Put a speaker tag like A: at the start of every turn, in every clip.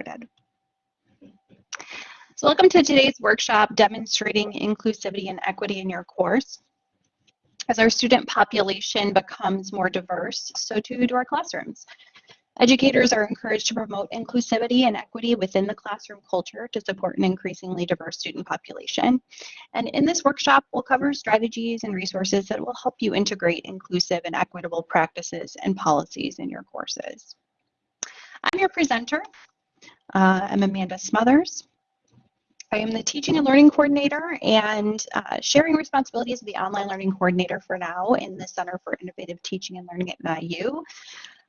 A: started. So welcome to today's workshop demonstrating inclusivity and equity in your course. As our student population becomes more diverse, so too do our classrooms. Educators are encouraged to promote inclusivity and equity within the classroom culture to support an increasingly diverse student population. And in this workshop, we'll cover strategies and resources that will help you integrate inclusive and equitable practices and policies in your courses. I'm your presenter. Uh, I'm Amanda Smothers. I am the teaching and learning coordinator and uh, sharing responsibilities of the online learning coordinator for now in the Center for Innovative Teaching and Learning at NIU.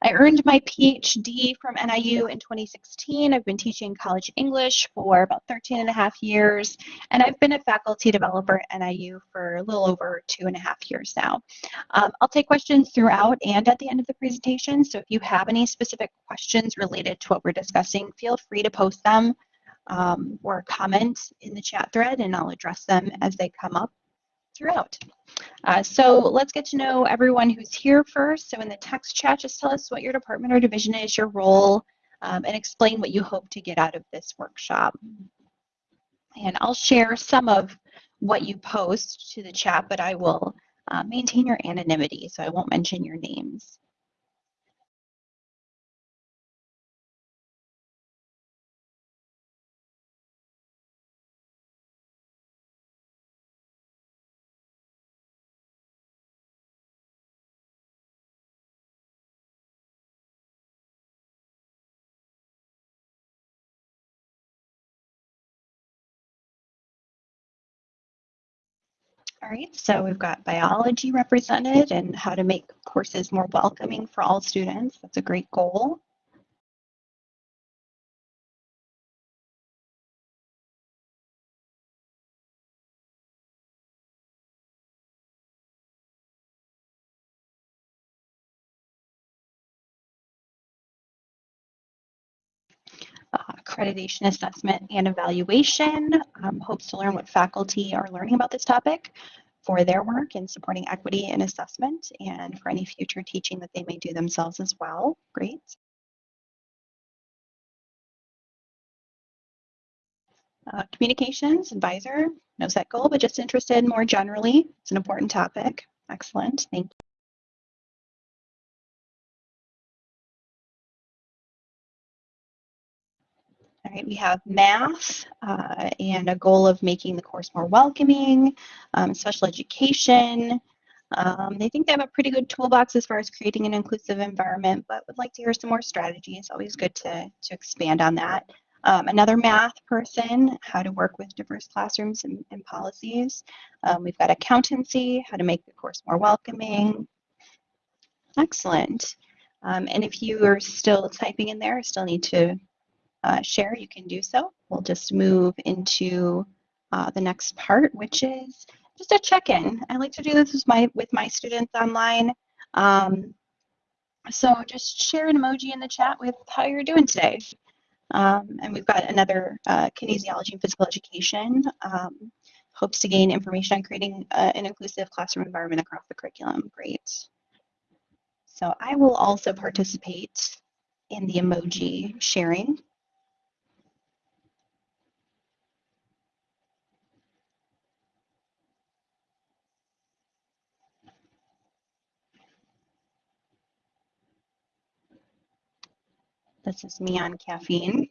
A: I earned my PhD from NIU in 2016. I've been teaching college English for about 13 and a half years, and I've been a faculty developer at NIU for a little over two and a half years now. Um, I'll take questions throughout and at the end of the presentation, so if you have any specific questions related to what we're discussing, feel free to post them um, or comment in the chat thread, and I'll address them as they come up throughout. Uh, so let's get to know everyone who's here first. So in the text chat, just tell us what your department or division is, your role, um, and explain what you hope to get out of this workshop. And I'll share some of what you post to the chat, but I will uh, maintain your anonymity, so I won't mention your names. All right, so we've got biology represented and how to make courses more welcoming for all students. That's a great goal. Accreditation assessment and evaluation um, hopes to learn what faculty are learning about this topic for their work in supporting equity in assessment and for any future teaching that they may do themselves as well. Great. Uh, communications advisor, no set goal, but just interested more generally. It's an important topic. Excellent, thank you. Right, we have math uh, and a goal of making the course more welcoming, um, special education. Um, they think they have a pretty good toolbox as far as creating an inclusive environment, but would like to hear some more strategies. Always good to, to expand on that. Um, another math person, how to work with diverse classrooms and, and policies. Um, we've got accountancy, how to make the course more welcoming. Excellent. Um, and if you are still typing in there, still need to uh, share, you can do so. We'll just move into uh, the next part, which is just a check-in. I like to do this with my, with my students online. Um, so just share an emoji in the chat with how you're doing today. Um, and we've got another uh, kinesiology and physical education. Um, hopes to gain information on creating uh, an inclusive classroom environment across the curriculum. Great. So I will also participate in the emoji sharing. This is me on caffeine.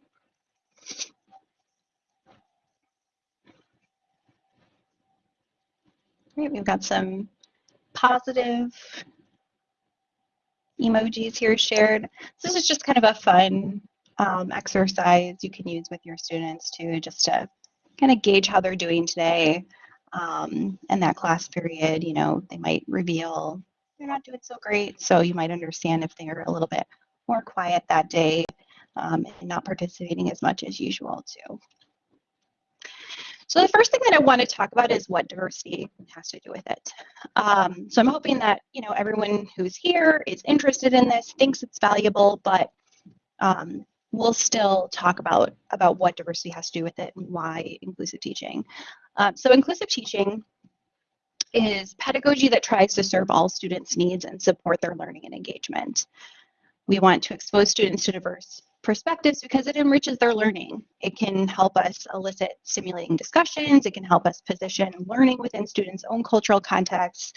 A: Great, we've got some positive emojis here shared. This is just kind of a fun um, exercise you can use with your students too, just to kind of gauge how they're doing today. Um, and that class period, you know, they might reveal they're not doing so great. So you might understand if they're a little bit more quiet that day um, and not participating as much as usual too. So the first thing that I want to talk about is what diversity has to do with it. Um, so I'm hoping that you know everyone who's here is interested in this, thinks it's valuable, but um, we'll still talk about about what diversity has to do with it and why inclusive teaching. Um, so inclusive teaching is pedagogy that tries to serve all students' needs and support their learning and engagement. We want to expose students to diverse perspectives because it enriches their learning. It can help us elicit stimulating discussions. It can help us position learning within students' own cultural contexts.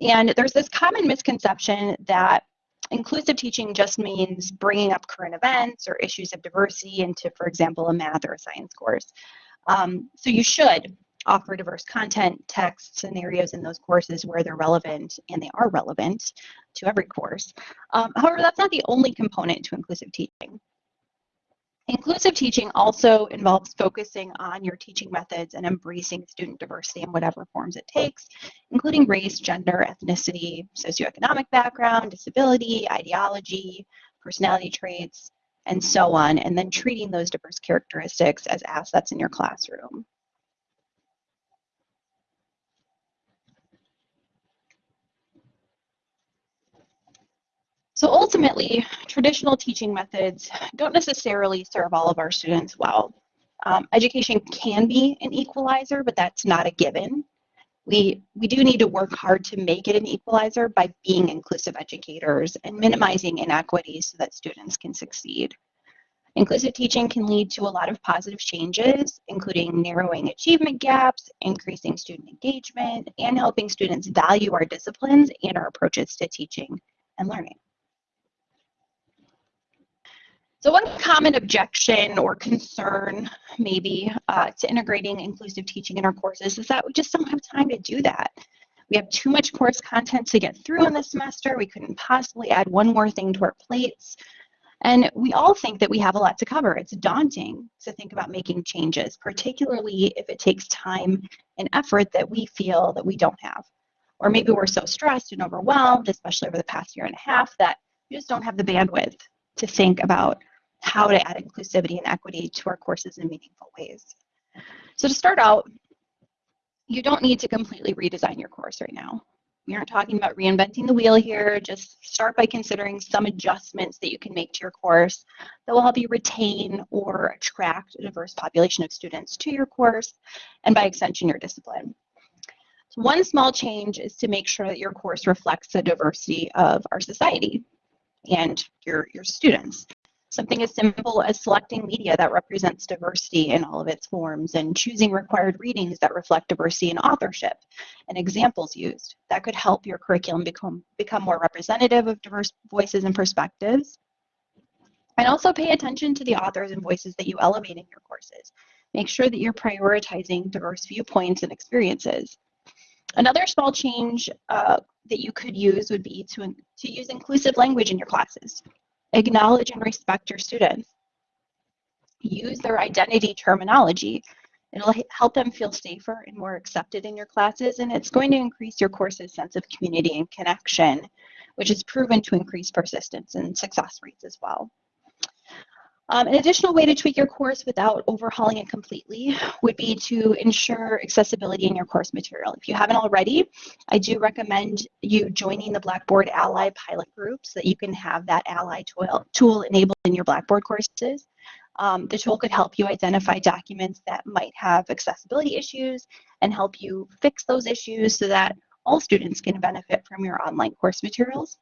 A: And there's this common misconception that inclusive teaching just means bringing up current events or issues of diversity into, for example, a math or a science course. Um, so you should offer diverse content, text, scenarios in those courses where they're relevant, and they are relevant to every course. Um, however, that's not the only component to inclusive teaching. Inclusive teaching also involves focusing on your teaching methods and embracing student diversity in whatever forms it takes, including race, gender, ethnicity, socioeconomic background, disability, ideology, personality traits, and so on, and then treating those diverse characteristics as assets in your classroom. So ultimately, traditional teaching methods don't necessarily serve all of our students well. Um, education can be an equalizer, but that's not a given. We, we do need to work hard to make it an equalizer by being inclusive educators and minimizing inequities so that students can succeed. Inclusive teaching can lead to a lot of positive changes, including narrowing achievement gaps, increasing student engagement, and helping students value our disciplines and our approaches to teaching and learning. So one common objection or concern maybe uh, to integrating inclusive teaching in our courses is that we just don't have time to do that. We have too much course content to get through in the semester. We couldn't possibly add one more thing to our plates. And we all think that we have a lot to cover. It's daunting to think about making changes, particularly if it takes time and effort that we feel that we don't have. Or maybe we're so stressed and overwhelmed, especially over the past year and a half, that we just don't have the bandwidth to think about how to add inclusivity and equity to our courses in meaningful ways. So to start out, you don't need to completely redesign your course right now. We aren't talking about reinventing the wheel here. Just start by considering some adjustments that you can make to your course that will help you retain or attract a diverse population of students to your course and by extension your discipline. So one small change is to make sure that your course reflects the diversity of our society and your, your students. Something as simple as selecting media that represents diversity in all of its forms and choosing required readings that reflect diversity in authorship and examples used. That could help your curriculum become, become more representative of diverse voices and perspectives. And also pay attention to the authors and voices that you elevate in your courses. Make sure that you're prioritizing diverse viewpoints and experiences. Another small change uh, that you could use would be to, to use inclusive language in your classes. Acknowledge and respect your students. Use their identity terminology. It'll help them feel safer and more accepted in your classes, and it's going to increase your course's sense of community and connection, which is proven to increase persistence and success rates as well. Um, an additional way to tweak your course without overhauling it completely would be to ensure accessibility in your course material. If you haven't already, I do recommend you joining the Blackboard Ally pilot group so that you can have that Ally tool, tool enabled in your Blackboard courses. Um, the tool could help you identify documents that might have accessibility issues and help you fix those issues so that all students can benefit from your online course materials.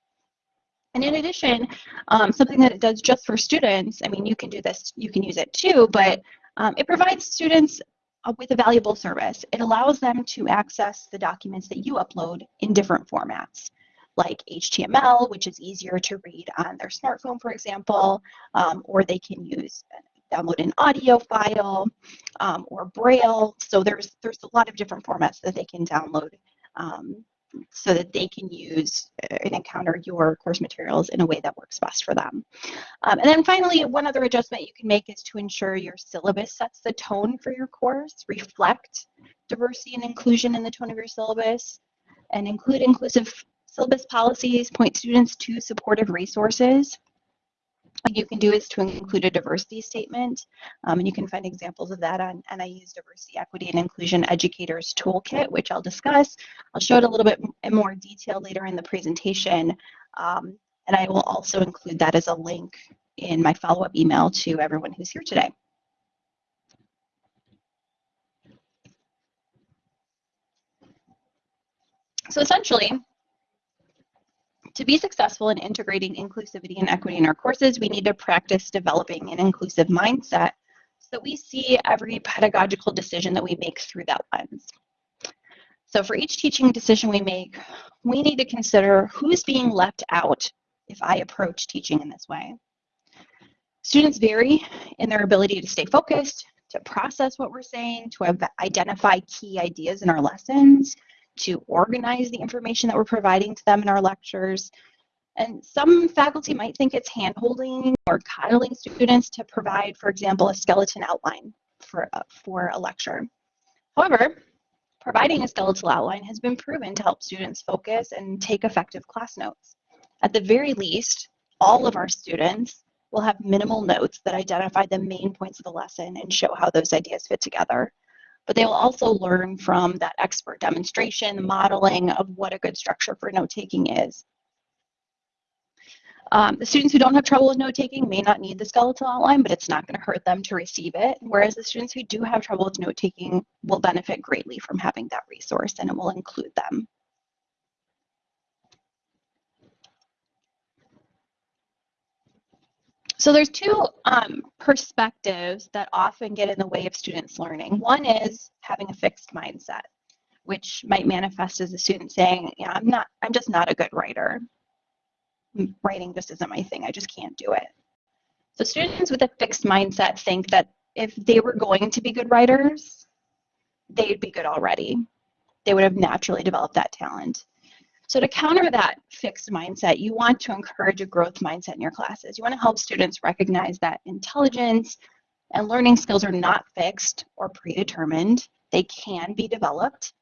A: And in addition, um, something that it does just for students, I mean, you can do this, you can use it too, but um, it provides students uh, with a valuable service. It allows them to access the documents that you upload in different formats, like HTML, which is easier to read on their smartphone, for example, um, or they can use uh, download an audio file um, or Braille. So there's there's a lot of different formats that they can download um, so that they can use and encounter your course materials in a way that works best for them. Um, and then finally, one other adjustment you can make is to ensure your syllabus sets the tone for your course, reflect diversity and inclusion in the tone of your syllabus, and include inclusive syllabus policies, point students to supportive resources, what you can do is to include a diversity statement, um, and you can find examples of that on NIU's Diversity, Equity, and Inclusion Educators Toolkit, which I'll discuss. I'll show it a little bit in more detail later in the presentation, um, and I will also include that as a link in my follow-up email to everyone who's here today. So essentially, To be successful in integrating inclusivity and equity in our courses, we need to practice developing an inclusive mindset so that we see every pedagogical decision that we make through that lens. So for each teaching decision we make, we need to consider who's being left out if I approach teaching in this way. Students vary in their ability to stay focused, to process what we're saying, to identify key ideas in our lessons, to organize the information that we're providing to them in our lectures. And some faculty might think it's handholding or coddling students to provide, for example, a skeleton outline for, uh, for a lecture. However, providing a skeletal outline has been proven to help students focus and take effective class notes. At the very least, all of our students will have minimal notes that identify the main points of the lesson and show how those ideas fit together. But they will also learn from that expert demonstration, modeling of what a good structure for note-taking is. Um, the students who don't have trouble with note-taking may not need the skeletal outline, but it's not going to hurt them to receive it. Whereas the students who do have trouble with note-taking will benefit greatly from having that resource and it will include them. So there's two um, perspectives that often get in the way of students learning. One is having a fixed mindset, which might manifest as a student saying, yeah, I'm not, I'm just not a good writer. Writing just isn't my thing. I just can't do it. So students with a fixed mindset think that if they were going to be good writers, they'd be good already. They would have naturally developed that talent. So to counter that fixed mindset, you want to encourage a growth mindset in your classes. You want to help students recognize that intelligence and learning skills are not fixed or predetermined. They can be developed.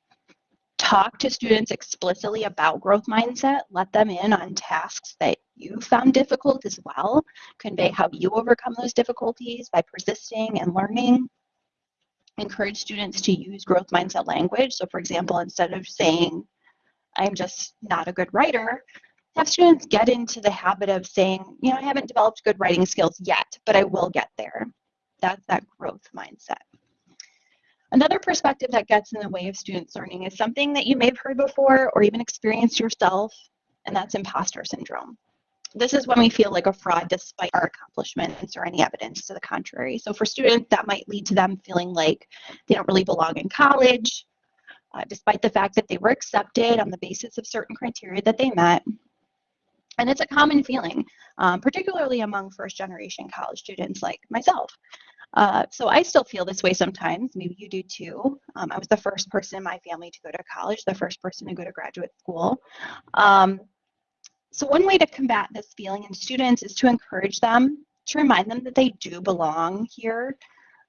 A: Talk to students explicitly about growth mindset. Let them in on tasks that you found difficult as well. Convey how you overcome those difficulties by persisting and learning. Encourage students to use growth mindset language. So for example, instead of saying, I'm just not a good writer, have students get into the habit of saying, you know, I haven't developed good writing skills yet, but I will get there. That's that growth mindset. Another perspective that gets in the way of students learning is something that you may have heard before or even experienced yourself, and that's imposter syndrome. This is when we feel like a fraud despite our accomplishments or any evidence to the contrary. So for students, that might lead to them feeling like they don't really belong in college, uh, despite the fact that they were accepted on the basis of certain criteria that they met. And it's a common feeling, um, particularly among first generation college students like myself. Uh, so I still feel this way sometimes, maybe you do too. Um, I was the first person in my family to go to college, the first person to go to graduate school. Um, so one way to combat this feeling in students is to encourage them, to remind them that they do belong here,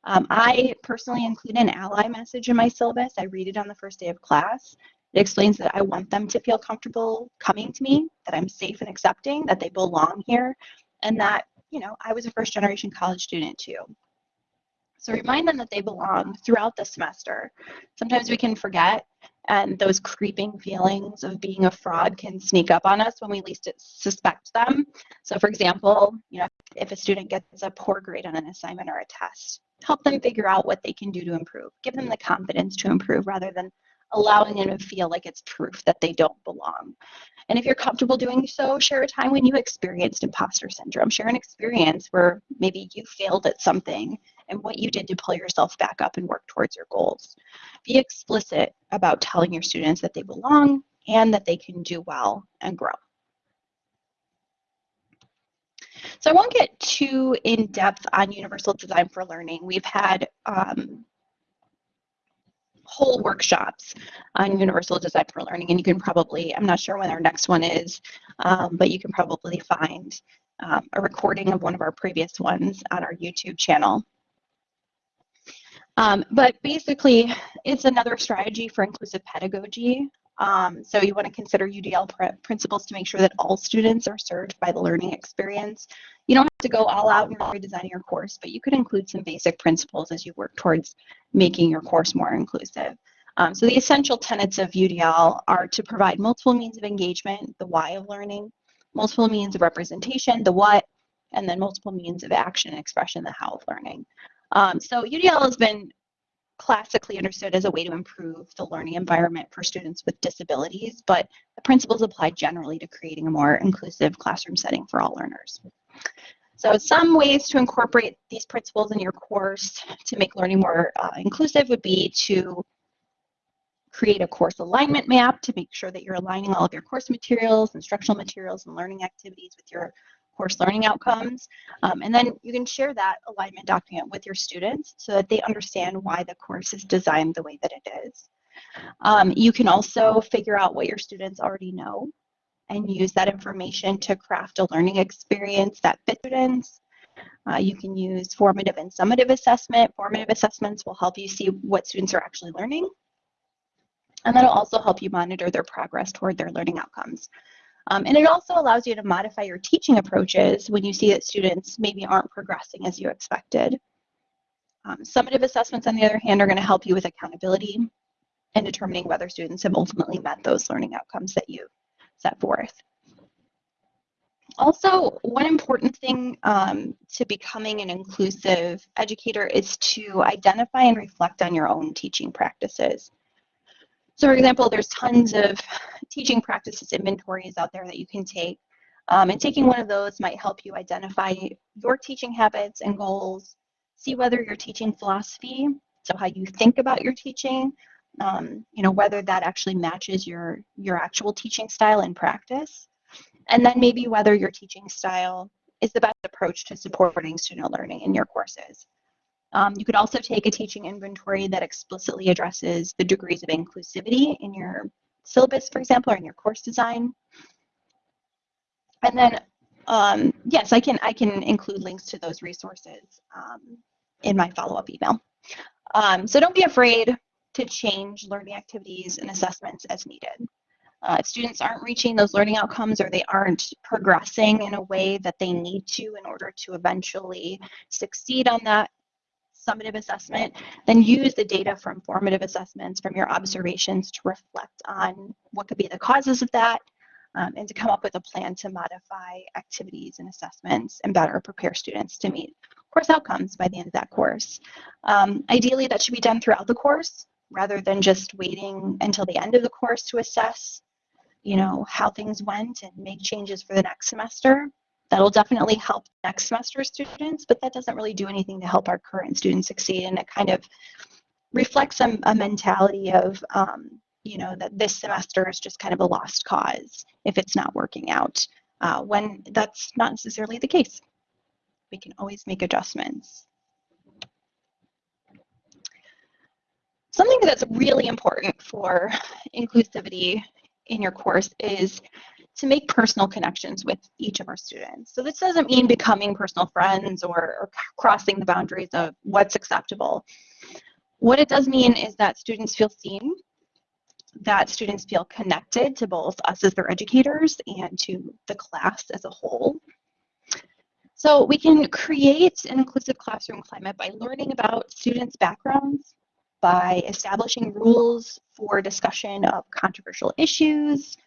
A: um, I personally include an ally message in my syllabus. I read it on the first day of class. It explains that I want them to feel comfortable coming to me, that I'm safe and accepting, that they belong here, and that, you know, I was a first generation college student too. So remind them that they belong throughout the semester. Sometimes we can forget and those creeping feelings of being a fraud can sneak up on us when we least suspect them. So for example, you know, if a student gets a poor grade on an assignment or a test, help them figure out what they can do to improve. Give them the confidence to improve rather than allowing them to feel like it's proof that they don't belong. And if you're comfortable doing so, share a time when you experienced imposter syndrome. Share an experience where maybe you failed at something and what you did to pull yourself back up and work towards your goals. Be explicit about telling your students that they belong and that they can do well and grow. So I won't get too in depth on universal design for learning. We've had um, whole workshops on universal design for learning, and you can probably, I'm not sure when our next one is, um, but you can probably find um, a recording of one of our previous ones on our YouTube channel. Um, but basically, it's another strategy for inclusive pedagogy. Um, so you want to consider UDL pr principles to make sure that all students are served by the learning experience. You don't have to go all out in redesigning your course, but you could include some basic principles as you work towards making your course more inclusive. Um, so the essential tenets of UDL are to provide multiple means of engagement, the why of learning, multiple means of representation, the what, and then multiple means of action and expression, the how of learning. Um, so UDL has been classically understood as a way to improve the learning environment for students with disabilities, but the principles apply generally to creating a more inclusive classroom setting for all learners. So some ways to incorporate these principles in your course to make learning more uh, inclusive would be to create a course alignment map to make sure that you're aligning all of your course materials, instructional materials, and learning activities with your course learning outcomes. Um, and then you can share that alignment document with your students so that they understand why the course is designed the way that it is. Um, you can also figure out what your students already know and use that information to craft a learning experience that fits students. Uh, you can use formative and summative assessment. Formative assessments will help you see what students are actually learning. And that'll also help you monitor their progress toward their learning outcomes. Um, and it also allows you to modify your teaching approaches when you see that students maybe aren't progressing as you expected. Um, summative assessments, on the other hand, are going to help you with accountability and determining whether students have ultimately met those learning outcomes that you set forth. Also, one important thing um, to becoming an inclusive educator is to identify and reflect on your own teaching practices. So for example, there's tons of teaching practices inventories out there that you can take. Um, and taking one of those might help you identify your teaching habits and goals, see whether your teaching philosophy, so how you think about your teaching, um, you know, whether that actually matches your, your actual teaching style and practice. And then maybe whether your teaching style is the best approach to supporting student learning in your courses. Um, you could also take a teaching inventory that explicitly addresses the degrees of inclusivity in your syllabus, for example, or in your course design. And then, um, yes, I can, I can include links to those resources um, in my follow-up email. Um, so don't be afraid to change learning activities and assessments as needed. Uh, if students aren't reaching those learning outcomes or they aren't progressing in a way that they need to in order to eventually succeed on that summative assessment, then use the data from formative assessments from your observations to reflect on what could be the causes of that um, and to come up with a plan to modify activities and assessments and better prepare students to meet course outcomes by the end of that course. Um, ideally, that should be done throughout the course rather than just waiting until the end of the course to assess you know, how things went and make changes for the next semester. That'll definitely help next semester students, but that doesn't really do anything to help our current students succeed. And it kind of reflects a, a mentality of, um, you know, that this semester is just kind of a lost cause if it's not working out, uh, when that's not necessarily the case. We can always make adjustments. Something that's really important for inclusivity in your course is to make personal connections with each of our students. So this doesn't mean becoming personal friends or, or crossing the boundaries of what's acceptable. What it does mean is that students feel seen, that students feel connected to both us as their educators and to the class as a whole. So we can create an inclusive classroom climate by learning about students' backgrounds, by establishing rules for discussion of controversial issues,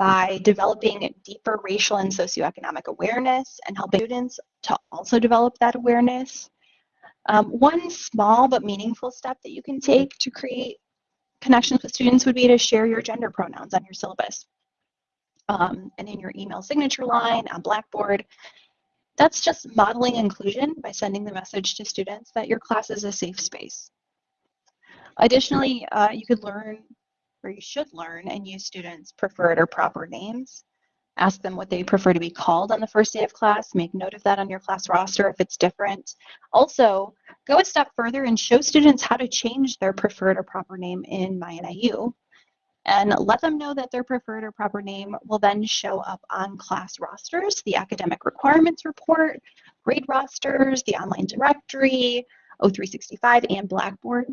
A: by developing deeper racial and socioeconomic awareness and helping students to also develop that awareness. Um, one small but meaningful step that you can take to create connections with students would be to share your gender pronouns on your syllabus um, and in your email signature line on Blackboard. That's just modeling inclusion by sending the message to students that your class is a safe space. Additionally, uh, you could learn or you should learn and use students' preferred or proper names. Ask them what they prefer to be called on the first day of class. Make note of that on your class roster if it's different. Also, go a step further and show students how to change their preferred or proper name in MyNIU. And let them know that their preferred or proper name will then show up on class rosters, the academic requirements report, grade rosters, the online directory, O365, and Blackboard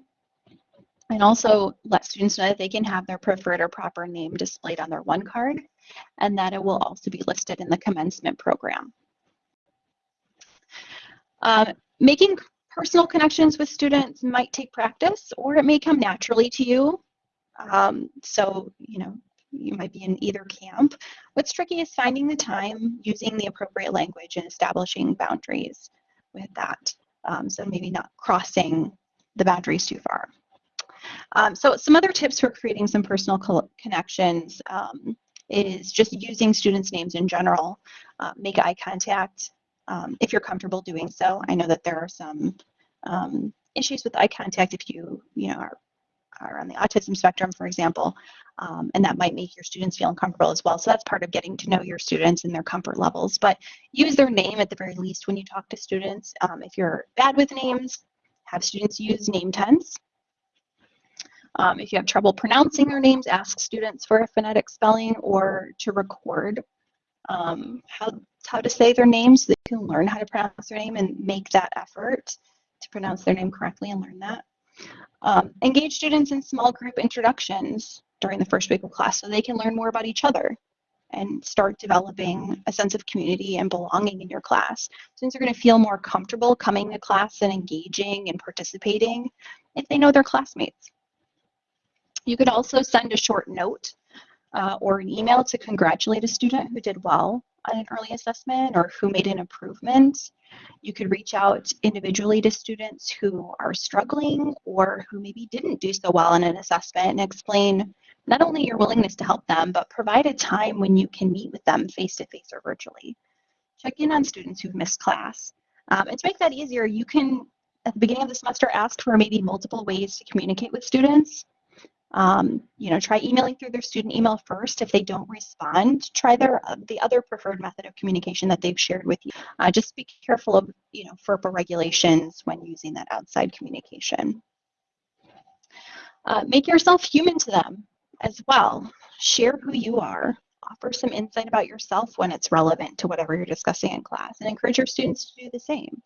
A: and also let students know that they can have their preferred or proper name displayed on their one card and that it will also be listed in the commencement program. Uh, making personal connections with students might take practice or it may come naturally to you. Um, so, you know, you might be in either camp. What's tricky is finding the time, using the appropriate language and establishing boundaries with that. Um, so maybe not crossing the boundaries too far. Um, so some other tips for creating some personal co connections um, is just using students' names in general. Uh, make eye contact um, if you're comfortable doing so. I know that there are some um, issues with eye contact if you, you know, are, are on the autism spectrum, for example, um, and that might make your students feel uncomfortable as well. So that's part of getting to know your students and their comfort levels. But use their name at the very least when you talk to students. Um, if you're bad with names, have students use name tents. Um, if you have trouble pronouncing their names, ask students for a phonetic spelling or to record um, how, how to say their names so they can learn how to pronounce their name and make that effort to pronounce their name correctly and learn that. Um, engage students in small group introductions during the first week of class so they can learn more about each other and start developing a sense of community and belonging in your class. Students are going to feel more comfortable coming to class and engaging and participating if they know their classmates. You could also send a short note uh, or an email to congratulate a student who did well on an early assessment or who made an improvement. You could reach out individually to students who are struggling or who maybe didn't do so well in an assessment and explain not only your willingness to help them, but provide a time when you can meet with them face-to-face -face or virtually. Check in on students who've missed class. Um, and to make that easier, you can, at the beginning of the semester, ask for maybe multiple ways to communicate with students. Um, you know, try emailing through their student email first. If they don't respond, try their uh, the other preferred method of communication that they've shared with you. Uh, just be careful of, you know, FERPA regulations when using that outside communication. Uh, make yourself human to them as well. Share who you are. Offer some insight about yourself when it's relevant to whatever you're discussing in class and encourage your students to do the same.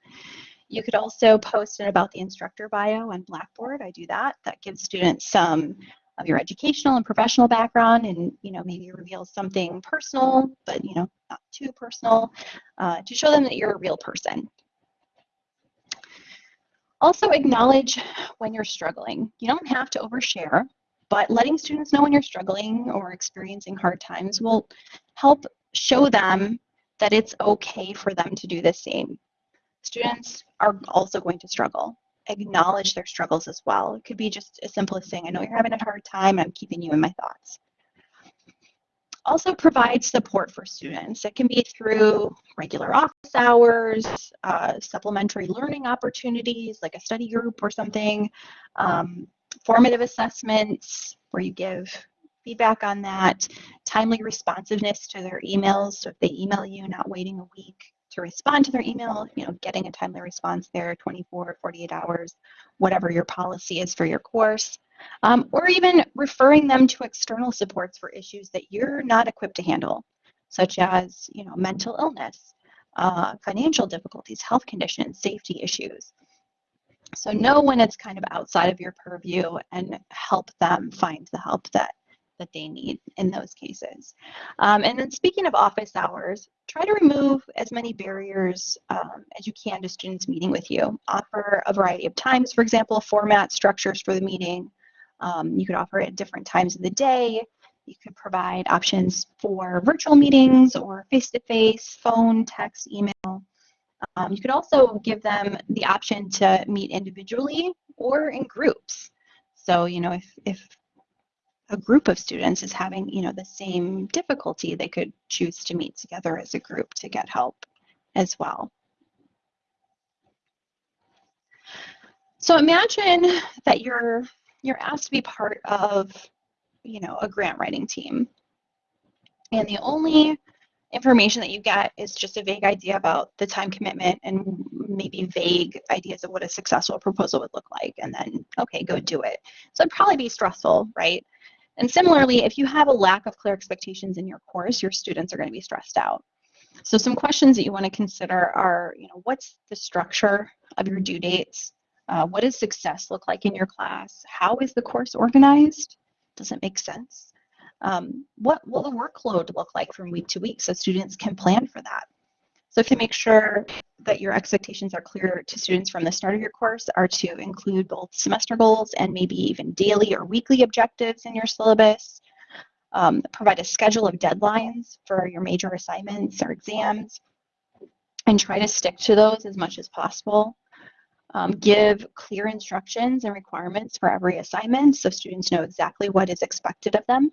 A: You could also post about the instructor bio on Blackboard. I do that. That gives students some of your educational and professional background and, you know, maybe reveals something personal, but, you know, not too personal, uh, to show them that you're a real person. Also acknowledge when you're struggling. You don't have to overshare, but letting students know when you're struggling or experiencing hard times will help show them that it's okay for them to do the same. Students are also going to struggle. Acknowledge their struggles as well. It could be just as simple as saying, I know you're having a hard time, I'm keeping you in my thoughts. Also provide support for students. It can be through regular office hours, uh, supplementary learning opportunities like a study group or something, um, formative assessments where you give feedback on that, timely responsiveness to their emails. So if they email you, not waiting a week to respond to their email, you know, getting a timely response there, 24, 48 hours, whatever your policy is for your course, um, or even referring them to external supports for issues that you're not equipped to handle, such as, you know, mental illness, uh, financial difficulties, health conditions, safety issues. So know when it's kind of outside of your purview and help them find the help that that they need in those cases. Um, and then speaking of office hours, try to remove as many barriers um, as you can to students meeting with you. Offer a variety of times, for example, format structures for the meeting. Um, you could offer it at different times of the day. You could provide options for virtual meetings or face-to-face, -face, phone, text, email. Um, you could also give them the option to meet individually or in groups. So, you know, if, if a group of students is having, you know, the same difficulty, they could choose to meet together as a group to get help as well. So imagine that you're you're asked to be part of, you know, a grant writing team. And the only information that you get is just a vague idea about the time commitment and maybe vague ideas of what a successful proposal would look like and then okay go do it so it'd probably be stressful right and similarly, if you have a lack of clear expectations in your course, your students are going to be stressed out. So some questions that you want to consider are, you know, what's the structure of your due dates? Uh, what does success look like in your class? How is the course organized? Does it make sense? Um, what will the workload look like from week to week so students can plan for that? So if you make sure that your expectations are clear to students from the start of your course are to include both semester goals and maybe even daily or weekly objectives in your syllabus. Um, provide a schedule of deadlines for your major assignments or exams and try to stick to those as much as possible. Um, give clear instructions and requirements for every assignment so students know exactly what is expected of them.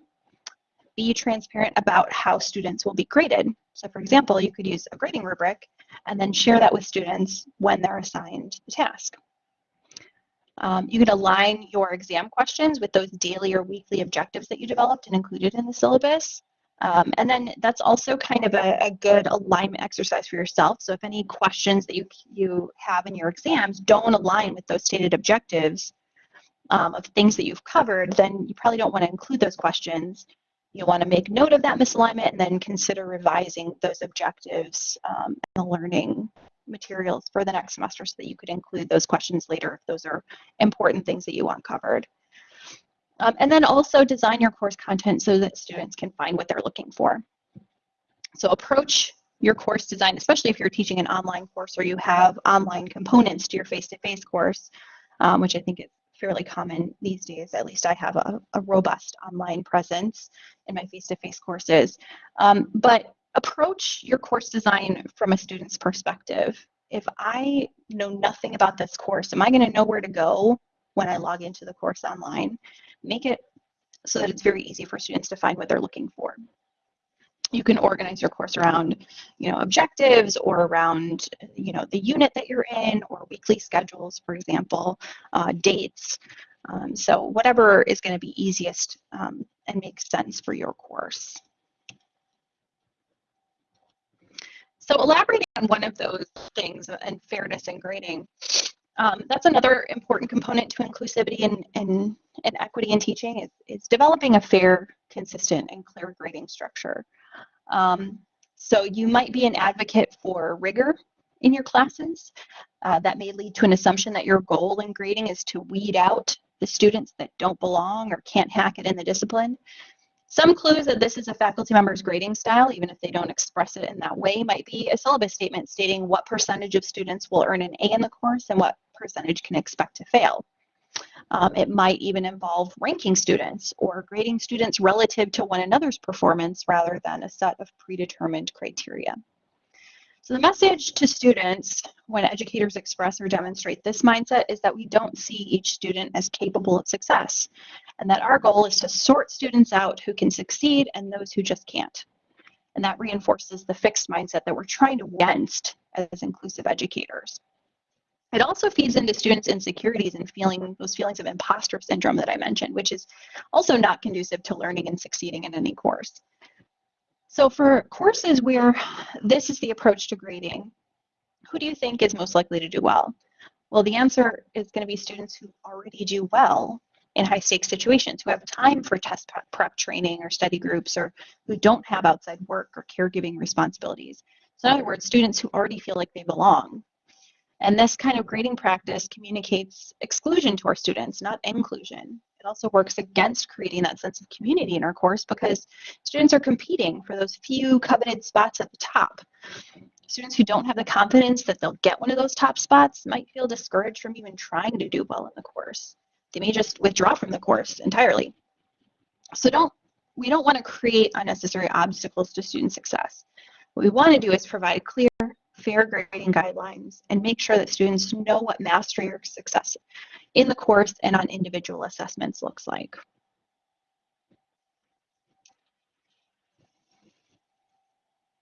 A: Be transparent about how students will be graded. So for example, you could use a grading rubric and then share that with students when they're assigned the task. Um, you can align your exam questions with those daily or weekly objectives that you developed and included in the syllabus. Um, and then that's also kind of a, a, good alignment exercise for yourself. So if any questions that you, you have in your exams don't align with those stated objectives um, of things that you've covered, then you probably don't want to include those questions. You'll want to make note of that misalignment and then consider revising those objectives um, and the learning materials for the next semester so that you could include those questions later if those are important things that you want covered. Um, and then also design your course content so that students can find what they're looking for. So approach your course design, especially if you're teaching an online course or you have online components to your face-to-face -face course, um, which I think is fairly common these days. At least I have a, a robust online presence in my face-to-face -face courses. Um, but approach your course design from a student's perspective. If I know nothing about this course, am I going to know where to go when I log into the course online? Make it so that it's very easy for students to find what they're looking for. You can organize your course around, you know, objectives or around, you know, the unit that you're in or weekly schedules, for example, uh, dates. Um, so whatever is going to be easiest um, and makes sense for your course. So elaborating on one of those things and fairness in grading, um, that's another important component to inclusivity and, and, and equity in teaching is, is developing a fair, consistent, and clear grading structure. Um, so you might be an advocate for rigor in your classes. Uh, that may lead to an assumption that your goal in grading is to weed out the students that don't belong or can't hack it in the discipline. Some clues that this is a faculty member's grading style, even if they don't express it in that way, might be a syllabus statement stating what percentage of students will earn an A in the course and what percentage can expect to fail. Um, it might even involve ranking students or grading students relative to one another's performance rather than a set of predetermined criteria. So the message to students when educators express or demonstrate this mindset is that we don't see each student as capable of success and that our goal is to sort students out who can succeed and those who just can't. And that reinforces the fixed mindset that we're trying to against as inclusive educators. It also feeds into students' insecurities and feeling those feelings of imposter syndrome that I mentioned, which is also not conducive to learning and succeeding in any course. So for courses where this is the approach to grading, who do you think is most likely to do well? Well, the answer is going to be students who already do well in high stakes situations, who have time for test prep training or study groups, or who don't have outside work or caregiving responsibilities. So in other words, students who already feel like they belong, and this kind of grading practice communicates exclusion to our students, not inclusion. It also works against creating that sense of community in our course because students are competing for those few coveted spots at the top. Students who don't have the confidence that they'll get one of those top spots might feel discouraged from even trying to do well in the course. They may just withdraw from the course entirely. So don't we don't want to create unnecessary obstacles to student success. What we want to do is provide clear fair grading guidelines and make sure that students know what mastery or success in the course and on individual assessments looks like.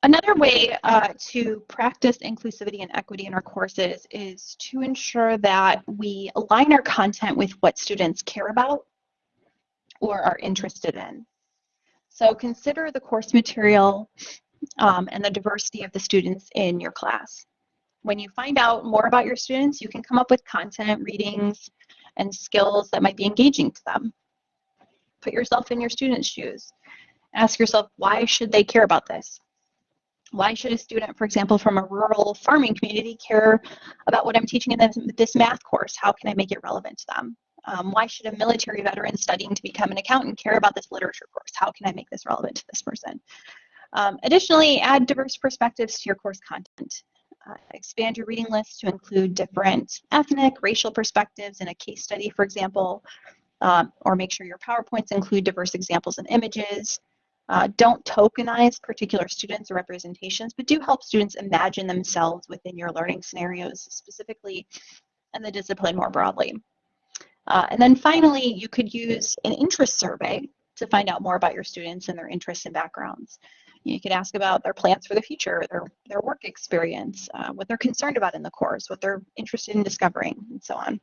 A: Another way uh, to practice inclusivity and equity in our courses is to ensure that we align our content with what students care about or are interested in. So consider the course material um, and the diversity of the students in your class. When you find out more about your students, you can come up with content, readings, and skills that might be engaging to them. Put yourself in your students' shoes. Ask yourself, why should they care about this? Why should a student, for example, from a rural farming community care about what I'm teaching in this, this math course? How can I make it relevant to them? Um, why should a military veteran studying to become an accountant care about this literature course? How can I make this relevant to this person? Um, additionally, add diverse perspectives to your course content. Uh, expand your reading list to include different ethnic, racial perspectives in a case study, for example, um, or make sure your PowerPoints include diverse examples and images. Uh, don't tokenize particular students or representations, but do help students imagine themselves within your learning scenarios, specifically and the discipline more broadly. Uh, and then finally, you could use an interest survey to find out more about your students and their interests and backgrounds. You could ask about their plans for the future, their, their work experience, uh, what they're concerned about in the course, what they're interested in discovering, and so on.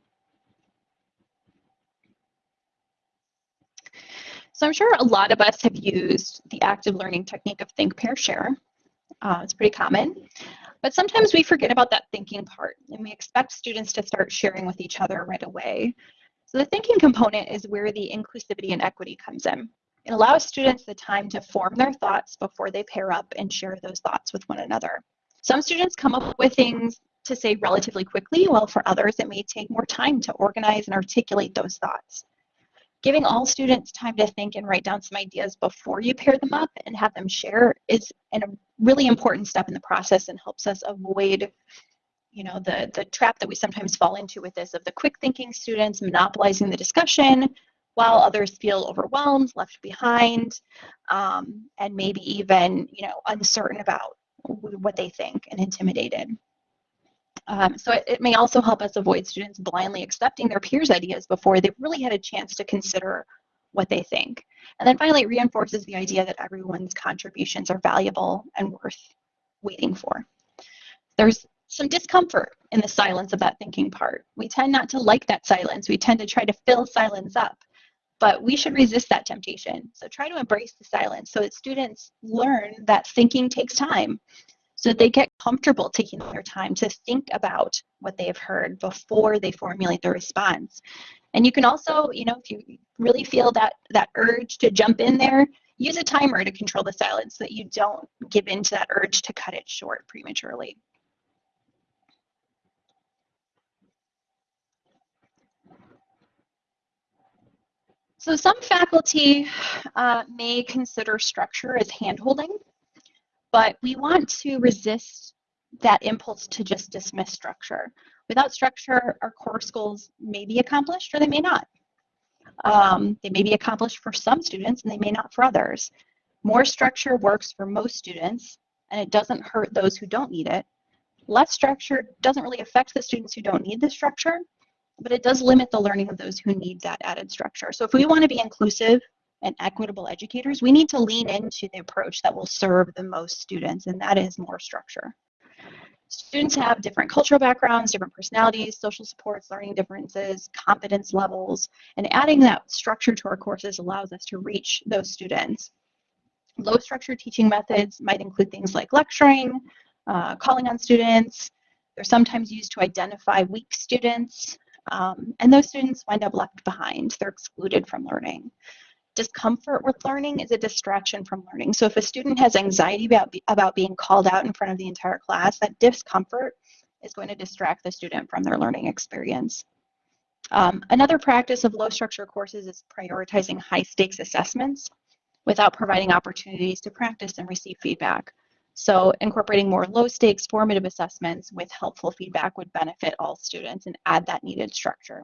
A: So I'm sure a lot of us have used the active learning technique of think, pair, share. Uh, it's pretty common. But sometimes we forget about that thinking part and we expect students to start sharing with each other right away. So the thinking component is where the inclusivity and equity comes in. It allows students the time to form their thoughts before they pair up and share those thoughts with one another. Some students come up with things to say relatively quickly, while for others it may take more time to organize and articulate those thoughts. Giving all students time to think and write down some ideas before you pair them up and have them share is a really important step in the process and helps us avoid you know, the, the trap that we sometimes fall into with this of the quick thinking students monopolizing the discussion while others feel overwhelmed, left behind, um, and maybe even, you know, uncertain about what they think and intimidated. Um, so it, it, may also help us avoid students blindly accepting their peers' ideas before they've really had a chance to consider what they think. And then finally, it reinforces the idea that everyone's contributions are valuable and worth waiting for. There's some discomfort in the silence of that thinking part. We tend not to like that silence. We tend to try to fill silence up, but we should resist that temptation. So try to embrace the silence so that students learn that thinking takes time so that they get comfortable taking their time to think about what they have heard before they formulate their response. And you can also, you know, if you really feel that that urge to jump in there, use a timer to control the silence so that you don't give in to that urge to cut it short prematurely. So some faculty uh, may consider structure as handholding but we want to resist that impulse to just dismiss structure. Without structure, our course goals may be accomplished or they may not. Um, they may be accomplished for some students and they may not for others. More structure works for most students and it doesn't hurt those who don't need it. Less structure doesn't really affect the students who don't need the structure, but it does limit the learning of those who need that added structure. So if we want to be inclusive and equitable educators, we need to lean into the approach that will serve the most students, and that is more structure. Students have different cultural backgrounds, different personalities, social supports, learning differences, competence levels, and adding that structure to our courses allows us to reach those students. Low structure teaching methods might include things like lecturing, uh, calling on students. They're sometimes used to identify weak students, um, and those students wind up left behind. They're excluded from learning discomfort with learning is a distraction from learning. So if a student has anxiety about, about being called out in front of the entire class, that discomfort is going to distract the student from their learning experience. Um, another practice of low structure courses is prioritizing high stakes assessments without providing opportunities to practice and receive feedback. So incorporating more low stakes formative assessments with helpful feedback would benefit all students and add that needed structure.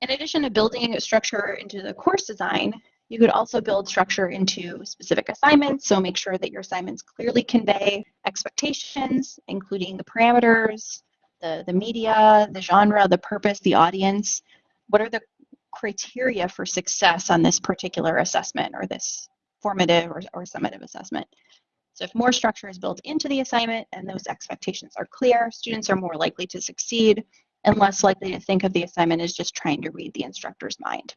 A: In addition to building structure into the course design, you could also build structure into specific assignments. So make sure that your assignments clearly convey expectations, including the parameters, the, the media, the genre, the purpose, the audience. What are the criteria for success on this particular assessment or this formative or, or summative assessment? So if more structure is built into the assignment and those expectations are clear, students are more likely to succeed and less likely to think of the assignment as just trying to read the instructor's mind.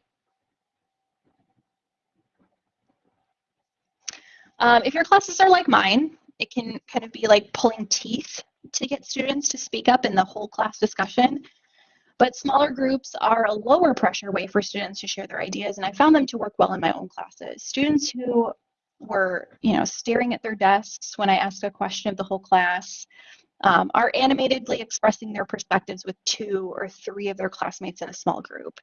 A: Um, if your classes are like mine, it can kind of be like pulling teeth to get students to speak up in the whole class discussion. But smaller groups are a lower pressure way for students to share their ideas, and I found them to work well in my own classes. Students who were, you know, staring at their desks when I asked a question of the whole class, um, are animatedly expressing their perspectives with two or three of their classmates in a small group.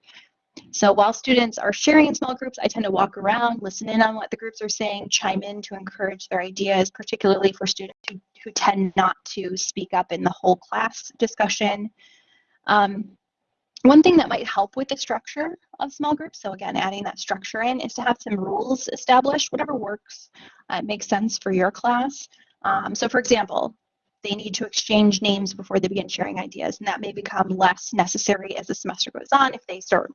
A: So while students are sharing in small groups, I tend to walk around, listen in on what the groups are saying, chime in to encourage their ideas, particularly for students who, who tend not to speak up in the whole class discussion. Um, one thing that might help with the structure of small groups, so again, adding that structure in, is to have some rules established, whatever works, uh, makes sense for your class. Um, so for example, they need to exchange names before they begin sharing ideas, and that may become less necessary as the semester goes on if they start,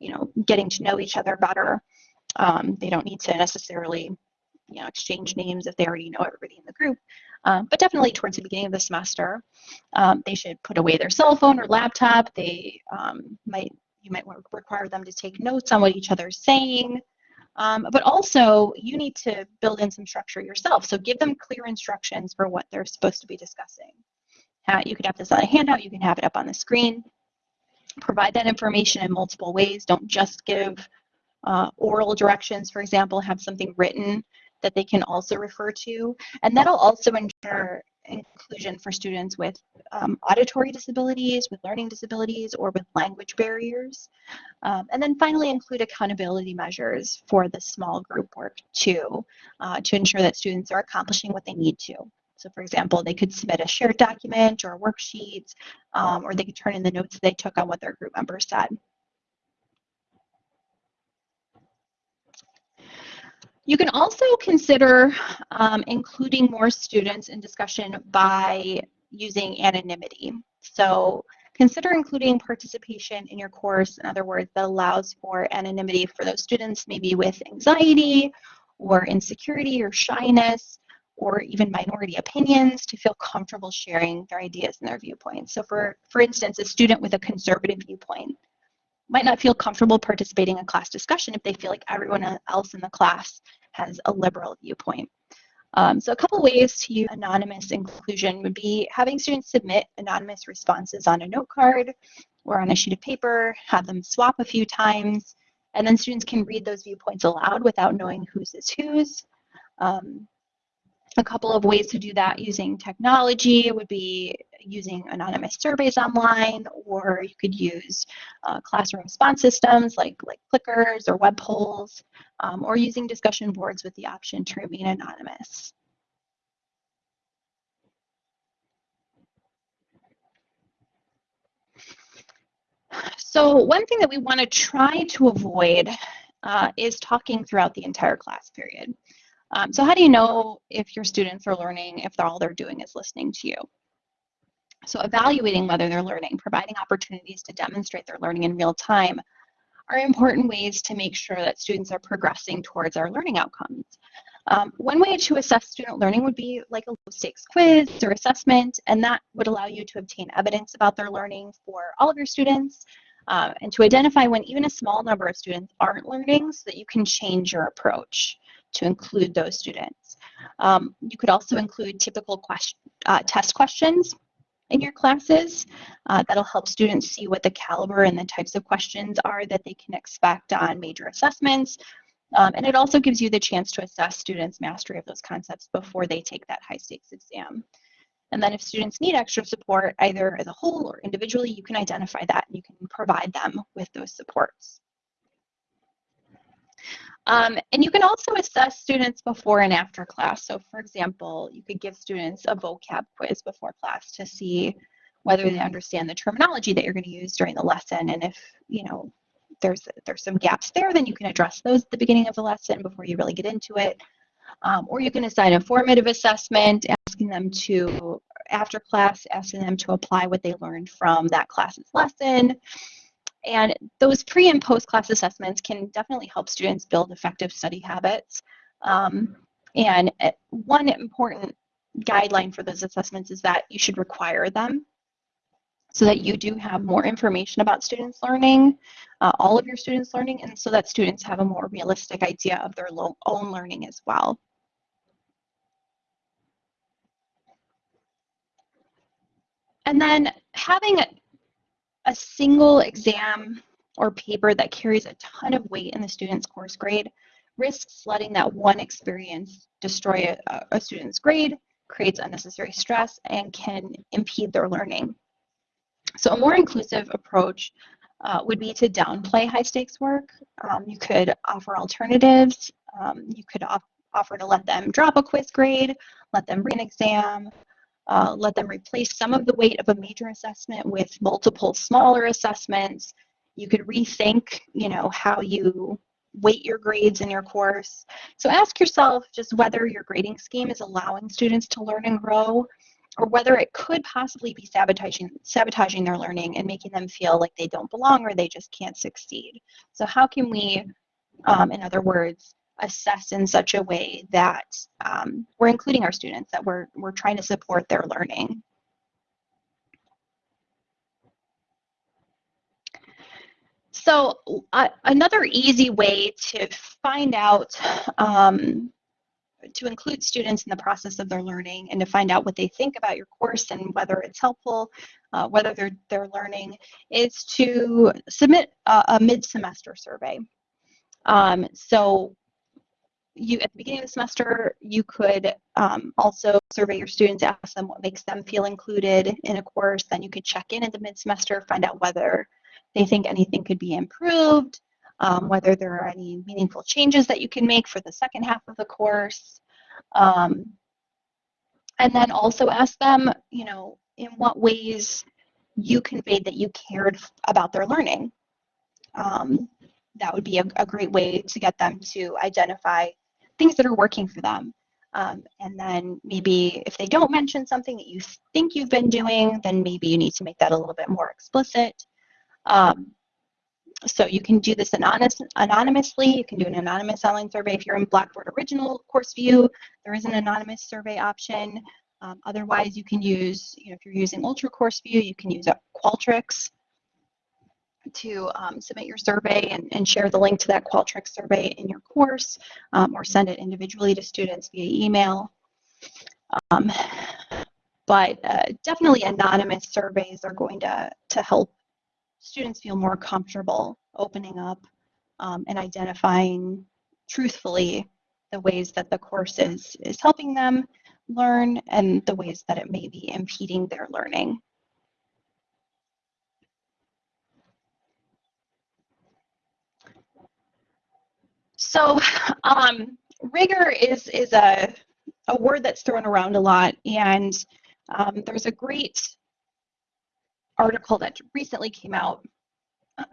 A: you know, getting to know each other better. Um, they don't need to necessarily, you know, exchange names if they already know everybody in the group. Um, but definitely towards the beginning of the semester, um, they should put away their cell phone or laptop. They um, might you might require them to take notes on what each other is saying. Um, but also, you need to build in some structure yourself. So give them clear instructions for what they're supposed to be discussing. You could have this on a handout, you can have it up on the screen. Provide that information in multiple ways. Don't just give uh, oral directions, for example, have something written that they can also refer to. And that'll also ensure inclusion for students with um, auditory disabilities, with learning disabilities, or with language barriers. Um, and then finally include accountability measures for the small group work too, uh, to ensure that students are accomplishing what they need to. So for example, they could submit a shared document or a worksheet, um, or they could turn in the notes they took on what their group members said. You can also consider um, including more students in discussion by using anonymity. So consider including participation in your course, in other words, that allows for anonymity for those students maybe with anxiety or insecurity or shyness or even minority opinions to feel comfortable sharing their ideas and their viewpoints. So for, for instance, a student with a conservative viewpoint might not feel comfortable participating in class discussion if they feel like everyone else in the class has a liberal viewpoint. Um, so a couple ways to use anonymous inclusion would be having students submit anonymous responses on a note card or on a sheet of paper, have them swap a few times, and then students can read those viewpoints aloud without knowing whose is whose. Um, a couple of ways to do that using technology would be using anonymous surveys online, or you could use uh, classroom response systems like, like clickers or web polls, um, or using discussion boards with the option to remain anonymous. So one thing that we want to try to avoid uh, is talking throughout the entire class period. Um, so how do you know if your students are learning if all they're doing is listening to you? So evaluating whether they're learning, providing opportunities to demonstrate their learning in real time are important ways to make sure that students are progressing towards our learning outcomes. Um, one way to assess student learning would be like a low stakes quiz or assessment, and that would allow you to obtain evidence about their learning for all of your students uh, and to identify when even a small number of students aren't learning so that you can change your approach to include those students. Um, you could also include typical question, uh, test questions in your classes. Uh, that'll help students see what the caliber and the types of questions are that they can expect on major assessments. Um, and it also gives you the chance to assess students' mastery of those concepts before they take that high stakes exam. And then if students need extra support, either as a whole or individually, you can identify that and you can provide them with those supports. Um, and you can also assess students before and after class. So for example, you could give students a vocab quiz before class to see whether they understand the terminology that you're going to use during the lesson. And if, you know, there's, there's some gaps there, then you can address those at the beginning of the lesson before you really get into it. Um, or you can assign a formative assessment, asking them to, after class, asking them to apply what they learned from that class's lesson. And those pre and post class assessments can definitely help students build effective study habits. Um, and uh, one important guideline for those assessments is that you should require them so that you do have more information about students learning, uh, all of your students learning, and so that students have a more realistic idea of their own learning as well. And then having a single exam or paper that carries a ton of weight in the student's course grade risks letting that one experience destroy a, a student's grade, creates unnecessary stress, and can impede their learning. So a more inclusive approach uh, would be to downplay high stakes work. Um, you could offer alternatives. Um, you could off offer to let them drop a quiz grade, let them read an exam, uh, let them replace some of the weight of a major assessment with multiple smaller assessments. You could rethink, you know, how you weight your grades in your course. So ask yourself just whether your grading scheme is allowing students to learn and grow or whether it could possibly be sabotaging sabotaging their learning and making them feel like they don't belong or they just can't succeed. So how can we, um, in other words, assess in such a way that um, we're including our students, that we're we're trying to support their learning. So uh, another easy way to find out um, to include students in the process of their learning and to find out what they think about your course and whether it's helpful, uh, whether they're, they're learning, is to submit a, a mid-semester survey. Um, so you at the beginning of the semester, you could um, also survey your students, ask them what makes them feel included in a course. Then you could check in at the mid-semester, find out whether they think anything could be improved, um, whether there are any meaningful changes that you can make for the second half of the course. Um, and then also ask them, you know, in what ways you conveyed that you cared about their learning. Um, that would be a, a, great way to get them to identify things that are working for them. Um, and then maybe if they don't mention something that you think you've been doing, then maybe you need to make that a little bit more explicit. Um, so you can do this anonymous, anonymously. You can do an anonymous online survey. If you're in Blackboard Original Course View, there is an anonymous survey option. Um, otherwise, you can use, you know, if you're using Ultra Course View, you can use Qualtrics to um, submit your survey and, and, share the link to that Qualtrics survey in your course um, or send it individually to students via email. Um, but uh, definitely anonymous surveys are going to, to help students feel more comfortable opening up um, and identifying truthfully the ways that the course is, is helping them learn and the ways that it may be impeding their learning. So um, rigor is, is a, a word that's thrown around a lot and um, there's a great article that recently came out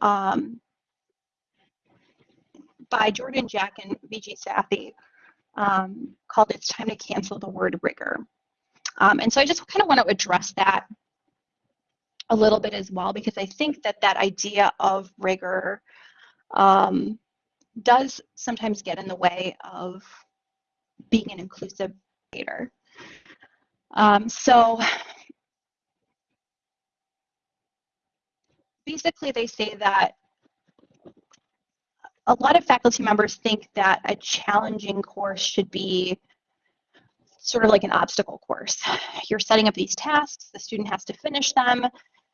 A: um, by Jordynn Jack and Viji Sathy um, called It's Time to Cancel the Word Rigor. Um, and so I just kind of want to address that a little bit as well, because I think that that idea of rigor um, does sometimes get in the way of being an inclusive creator. Um, so basically they say that a lot of faculty members think that a challenging course should be sort of like an obstacle course. You're setting up these tasks, the student has to finish them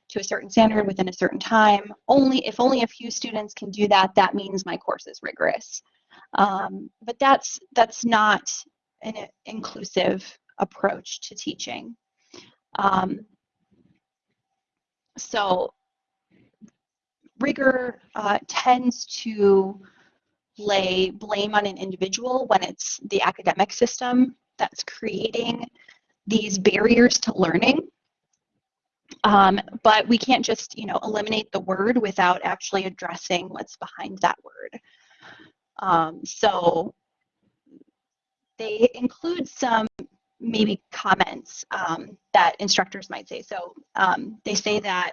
A: to a certain standard within a certain time. Only if only a few students can do that, that means my course is rigorous. Um, but that's that's not an inclusive approach to teaching. Um, so rigor uh, tends to lay blame on an individual when it's the academic system that's creating these barriers to learning. Um, but we can't just, you know, eliminate the word without actually addressing what's behind that word. Um, so they include some maybe comments um, that instructors might say. So um, they say that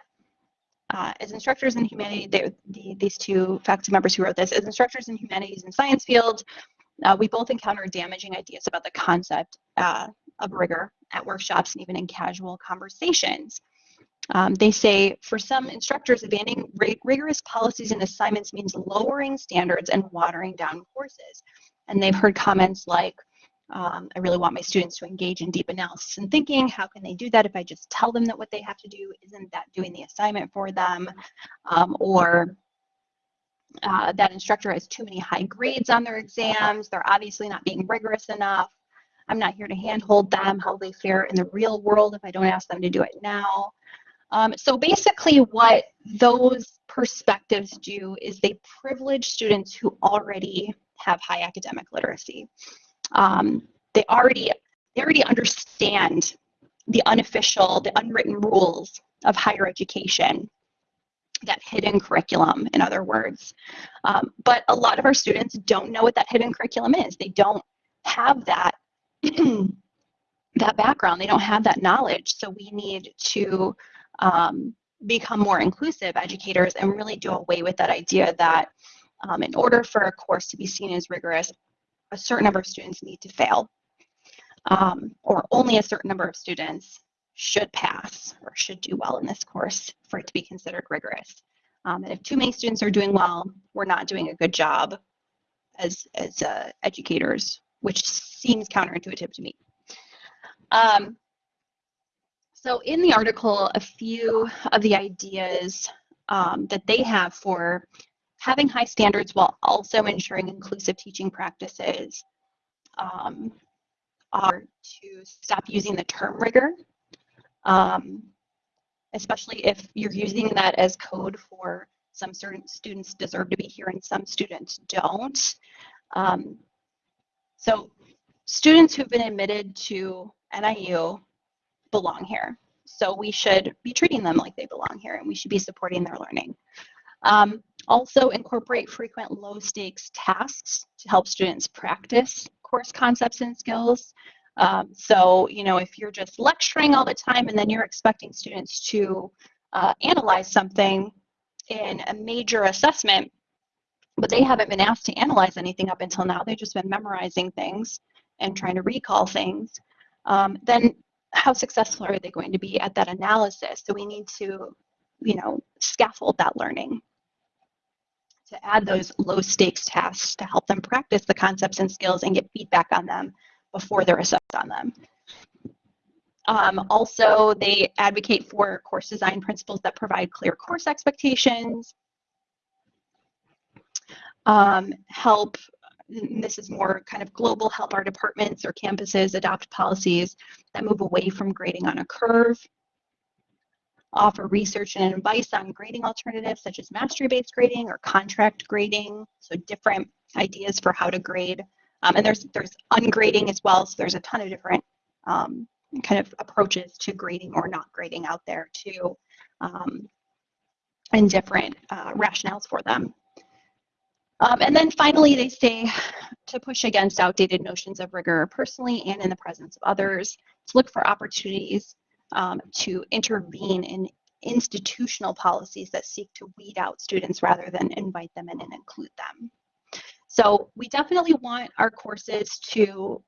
A: uh, as instructors in humanities, the, these two faculty members who wrote this, as instructors in humanities and science fields, uh, we both encounter damaging ideas about the concept uh, of rigor at workshops and even in casual conversations. Um, they say for some instructors, abandoning rigorous policies and assignments means lowering standards and watering down courses. And they've heard comments like, um, I really want my students to engage in deep analysis and thinking. How can they do that if I just tell them that what they have to do isn't that doing the assignment for them? Um, or uh, that instructor has too many high grades on their exams. They're obviously not being rigorous enough. I'm not here to handhold them how they fare in the real world if I don't ask them to do it now. Um, so basically what those perspectives do is they privilege students who already have high academic literacy um, they already they already understand the unofficial, the unwritten rules of higher education, that hidden curriculum, in other words. Um, but a lot of our students don't know what that hidden curriculum is. They don't have that that background. They don't have that knowledge. So we need to um, become more inclusive educators and really do away with that idea that um, in order for a course to be seen as rigorous, a certain number of students need to fail, um, or only a certain number of students should pass or should do well in this course for it to be considered rigorous. Um, and if too many students are doing well, we're not doing a good job as, as uh, educators, which seems counterintuitive to me. Um, so in the article, a few of the ideas um, that they have for having high standards while also ensuring inclusive teaching practices um, are to stop using the term rigor, um, especially if you're using that as code for some certain students deserve to be here and some students don't. Um, so students who've been admitted to NIU belong here. So we should be treating them like they belong here and we should be supporting their learning. Um, also incorporate frequent low stakes tasks to help students practice course concepts and skills. Um, so, you know, if you're just lecturing all the time and then you're expecting students to uh, analyze something in a major assessment, but they haven't been asked to analyze anything up until now, they've just been memorizing things and trying to recall things, um, then how successful are they going to be at that analysis? So we need to, you know, scaffold that learning to add those low stakes tasks to help them practice the concepts and skills and get feedback on them before they're assessed on them. Um, also, they advocate for course design principles that provide clear course expectations, um, help this is more kind of global help our departments or campuses adopt policies that move away from grading on a curve, offer research and advice on grading alternatives such as mastery-based grading or contract grading, so different ideas for how to grade. Um, and there's there's ungrading as well, so there's a ton of different um, kind of approaches to grading or not grading out there too, um, and different uh, rationales for them. Um, and then finally, they say to push against outdated notions of rigor personally and in the presence of others, to look for opportunities um, to intervene in institutional policies that seek to weed out students rather than invite them in and include them. So we definitely want our courses to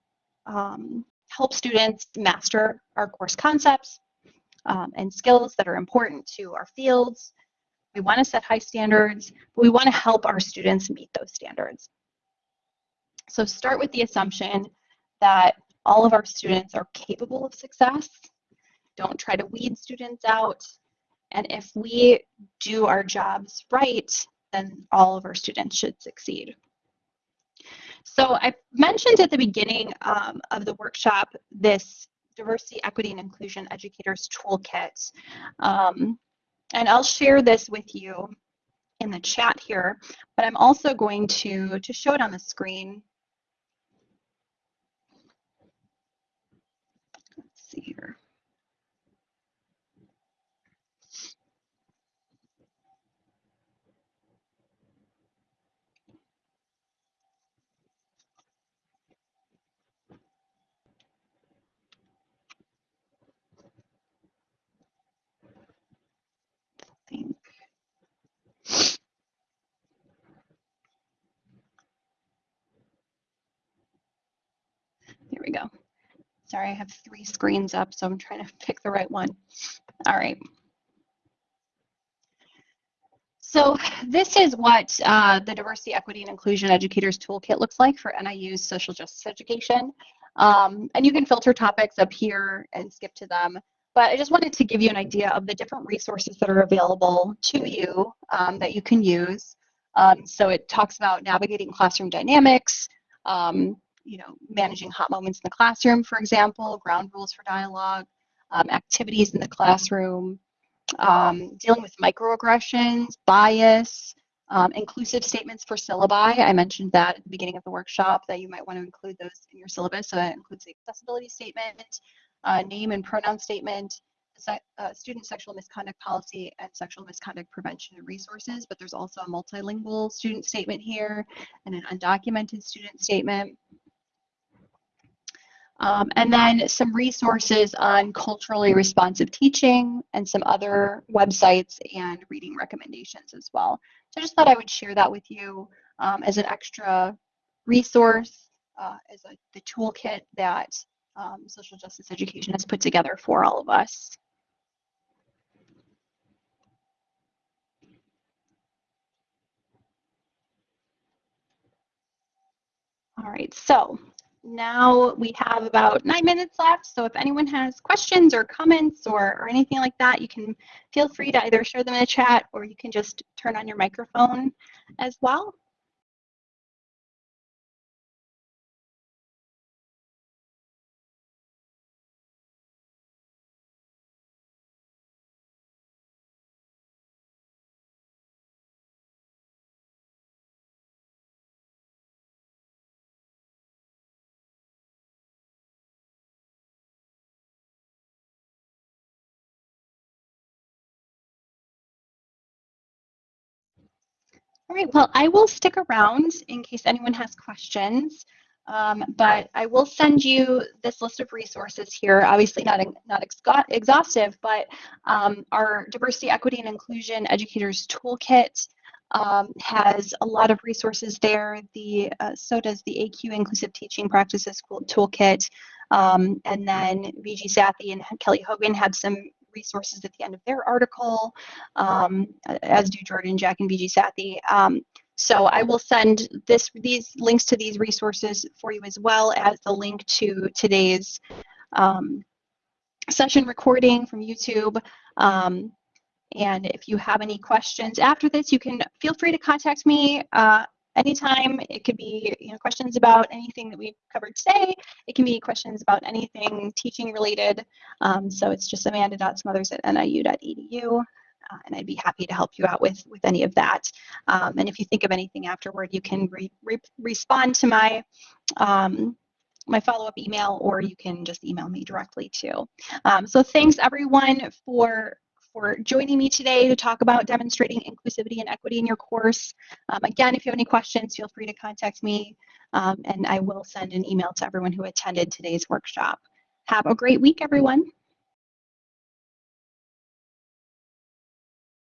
A: um, help students master our course concepts um, and skills that are important to our fields, we want to set high standards, but we want to help our students meet those standards. So start with the assumption that all of our students are capable of success. Don't try to weed students out. And if we do our jobs right, then all of our students should succeed. So I mentioned at the beginning um, of the workshop this diversity, equity, and inclusion educators toolkit. Um, and I'll share this with you in the chat here, but I'm also going to, to show it on the screen. Let's see here. think. There we go. Sorry, I have three screens up, so I'm trying to pick the right one. All right. So this is what uh, the Diversity, Equity, and Inclusion Educators Toolkit looks like for NIU's social justice education. Um, and you can filter topics up here and skip to them. But I just wanted to give you an idea of the different resources that are available to you um, that you can use. Um, so it talks about navigating classroom dynamics, um, you know, managing hot moments in the classroom, for example, ground rules for dialogue, um, activities in the classroom, um, dealing with microaggressions, bias, um, inclusive statements for syllabi. I mentioned that at the beginning of the workshop that you might want to include those in your syllabus. So that includes the accessibility statement, uh, name and pronoun statement, uh, student sexual misconduct policy, and sexual misconduct prevention resources. But there's also a multilingual student statement here and an undocumented student statement. Um, and then some resources on culturally responsive teaching and some other websites and reading recommendations as well. So I just thought I would share that with you um, as an extra resource, uh, as a, the toolkit that um, social justice education has put together for all of us. All right, so now we have about nine minutes left. So if anyone has questions or comments or, or anything like that, you can feel free to either share them in the chat or you can just turn on your microphone as well. All right, well, I will stick around in case anyone has questions, um, but I will send you this list of resources here. Obviously not, not exhaustive, but um, our Diversity, Equity, and Inclusion Educators Toolkit um, has a lot of resources there. The uh, So does the ACUE Inclusive Teaching Practices Toolkit. Um, and then Viji Sathy and Kelly Hogan have some resources at the end of their article, um, as do Jordynn, Jack, and Viji Sathy. Um, so I will send this these links to these resources for you as well as the link to today's um, session recording from YouTube. Um, and if you have any questions after this, you can feel free to contact me uh, anytime. It could be you know, questions about anything that we've covered today. It can be questions about anything teaching related. Um, so it's just amanda.smothers at niu.edu. Uh, and I'd be happy to help you out with, with any of that. Um, and if you think of anything afterward, you can re re respond to my um, my follow-up email or you can just email me directly too. Um, so thanks everyone for for joining me today to talk about demonstrating inclusivity and equity in your course. Um, again, if you have any questions, feel free to contact me um, and I will send an email to everyone who attended today's workshop. Have a great week, everyone.